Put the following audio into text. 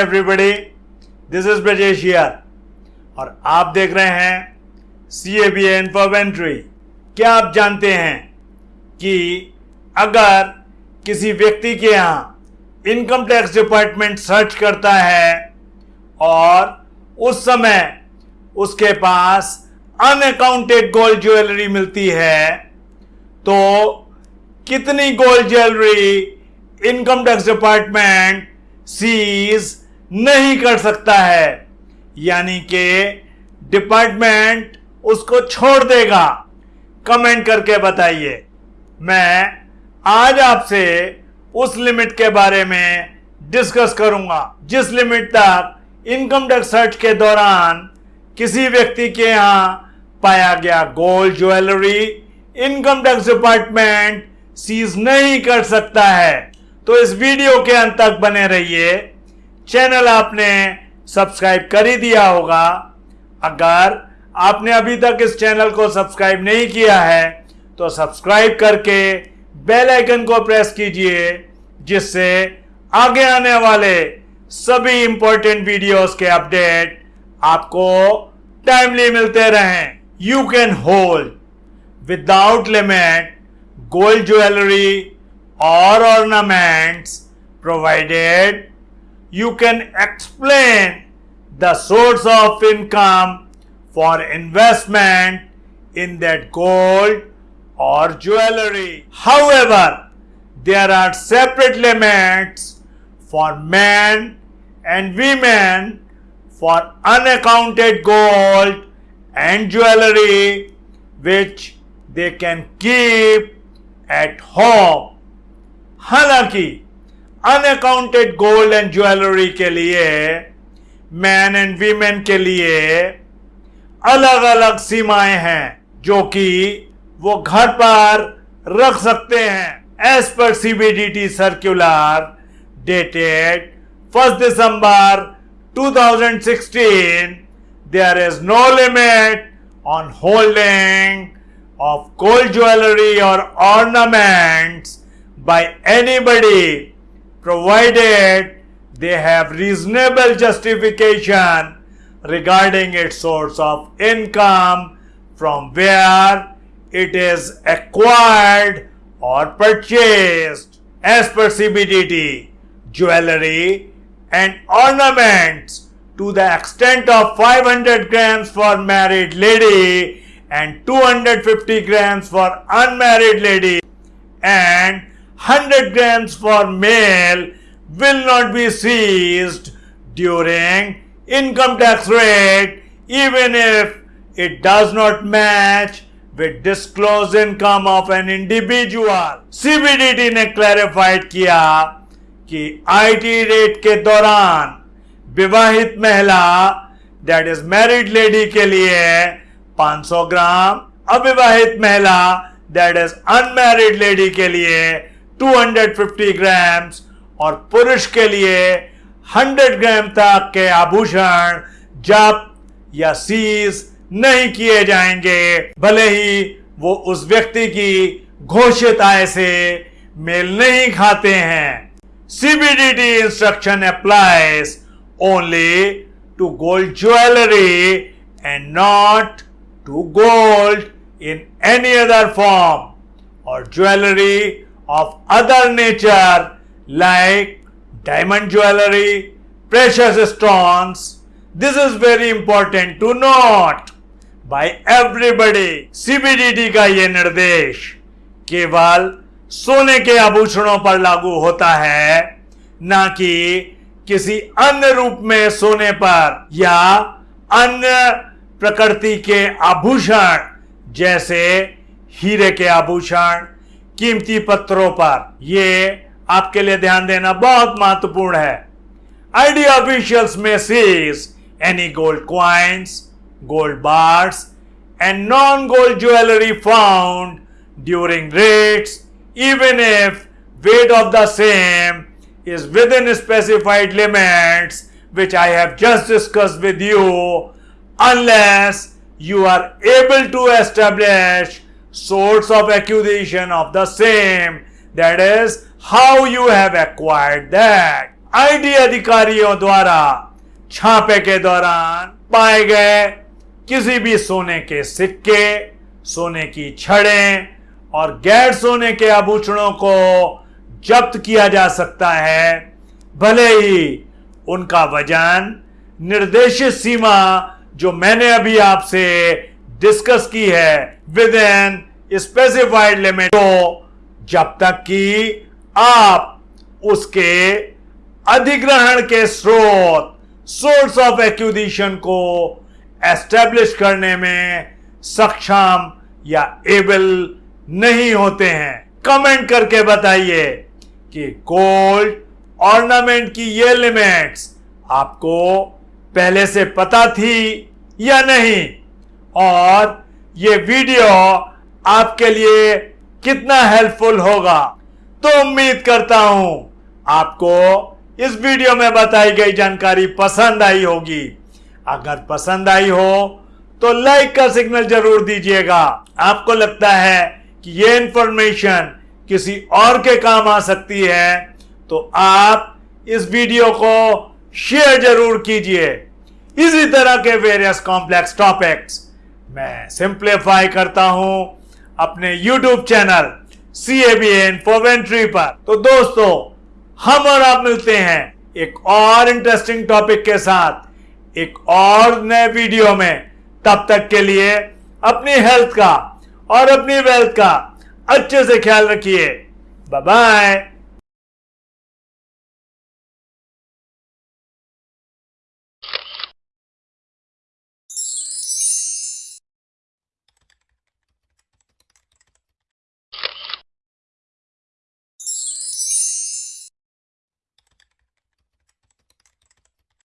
Everybody this is Brajesh और आप देख रहे हैं सी ए बी एन क्या आप जानते हैं कि अगर किसी व्यक्ति के यहाँ इनकम टैक्स डिपार्टमेंट सर्च करता है और उस समय उसके पास अनअकाउंटेड गोल्ड ज्वेलरी मिलती है तो कितनी gold jewellery income tax department seize नहीं कर सकता है। यानी कि डिपार्टमेंट उसको छोड़ देगा। कमेंट करके बताइए। मैं आज आपसे उस लिमिट के बारे में डिस्कस करूँगा, जिस लिमिट तक इनकम टैक्स सर्च के दौरान किसी व्यक्ति के यहाँ पाया गया gold jewellery, income tax department seize नहीं कर सकता है। तो इस वीडियो के अंत तक बने रहिए। चैनल आपने सब्सक्राइब कर ही दिया होगा। अगर आपने अभी तक इस चैनल को सब्सक्राइब नहीं किया है तो सब्सक्राइब करके बेल आइकन को प्रेस कीजिए, जिससे आगे आने वाले सभी इंपॉर्टेंट वीडियोस के अपडेट आपको टाइमली मिलते रहें। You can hold without limit gold jewellery और ornaments provided you can explain the source of income for investment in that gold or jewelry. However, there are separate limits for men and women for unaccounted gold and jewelry which they can keep at home हालांकि unaccounted gold and jewellery के लिए man and women के लिए अलग अलग सीमाएँ हैं, जो कि वो घर पर रख सकते हैं as per CBDT circular dated first December 2016 there is no limit on holding of gold jewelry or ornaments by anybody provided they have reasonable justification regarding its source of income from where it is acquired or purchased. As per CBDT jewelry and ornaments to the extent of 500 grams for married lady and 250 grams for unmarried lady and 100 grams for male will not be seized during income tax rate even if it does not match with disclosed income of an individual. CBDT ने clarified किया कि IT rate के दौरान विवाहित महिला that is married lady के लिए 500 ग्राम अविवाहित महिला दैट इज़ अनमैरिड लेडी के लिए 250 ग्राम्स और पुरुष के लिए 100 ग्राम तक के आभूषण जब या सीज नहीं किए जाएँगे, भले ही वो उस व्यक्ति की घोषित आय से मेल नहीं खाते हैं। CBDT instruction applies only to gold jewellery and not to gold in any other form और jewelry of other nature like diamond jewelry, precious stones. This is very important to note by everybody. CBDT का ये निर्देश केवल सोने के आभूषणों पर लागू होता है ना कि किसी अन्य रूप में सोने पर या अन्य प्रकृति के आभूषण जैसे हीरे के आभूषण कीमती पत्रों पर। ये आपके लिए ध्यान देना बहुत महत्वपूर्ण है। IT officials may seize any gold coins gold bars and non gold jewellery found during raids even if weight of the same is within specified limits, which I have just discussed with you, unless you are able to establish source of acquisition of the same. That is how you have acquired that. IT अधिकारियों द्वारा, छापे के दौरान पाए गए किसी भी सोने के सिक्के, सोने की छड़ें और गैर सोने के आभूषणों को जब्त किया जा सकता है। भले ही उनका वज़न निर्देशित सीमा जो मैंने अभी आपसे डिस्कस की है विद इन स्पेसिफाइड लिमिट तो जब तक कि आप उसके अधिग्रहण के स्रोत सोर्स ऑफ़ एक्विजिशन को एस्टेब्लिश करने में सक्षम या एबल नहीं होते हैं। कमेंट करके बताइए कि गोल्ड ऑर्नामेंट की ये लिमिट्स आपको पहले से पता थी या नहीं। और ये वीडियो आपके लिए कितना हेल्पफुल होगा। तो उम्मीद करता हूँ आपको इस वीडियो में बताई गई जानकारी पसंद आई होगी। अगर पसंद आई हो तो लाइक का सिग्नल ज़रूर दीजिएगा। आपको लगता है कि ये इंफॉर्मेशन किसी और के काम आ सकती है तो आप इस वीडियो को शेयर ज़रूर कीजिए। इसी तरह के वेरियस कॉम्प्लेक्स टॉपिक्स मैं सिंप्लीफाई करता हूँ अपने YouTube channel C A B Infoventory पर। तो दोस्तों, हम और आप मिलते हैं एक और इंटरेस्टिंग टॉपिक के साथ, एक और नए वीडियो में। तब तक के लिए अपनी हेल्थ का और अपनी वेल्थ का अच्छे से ख्याल रखिए। Bye bye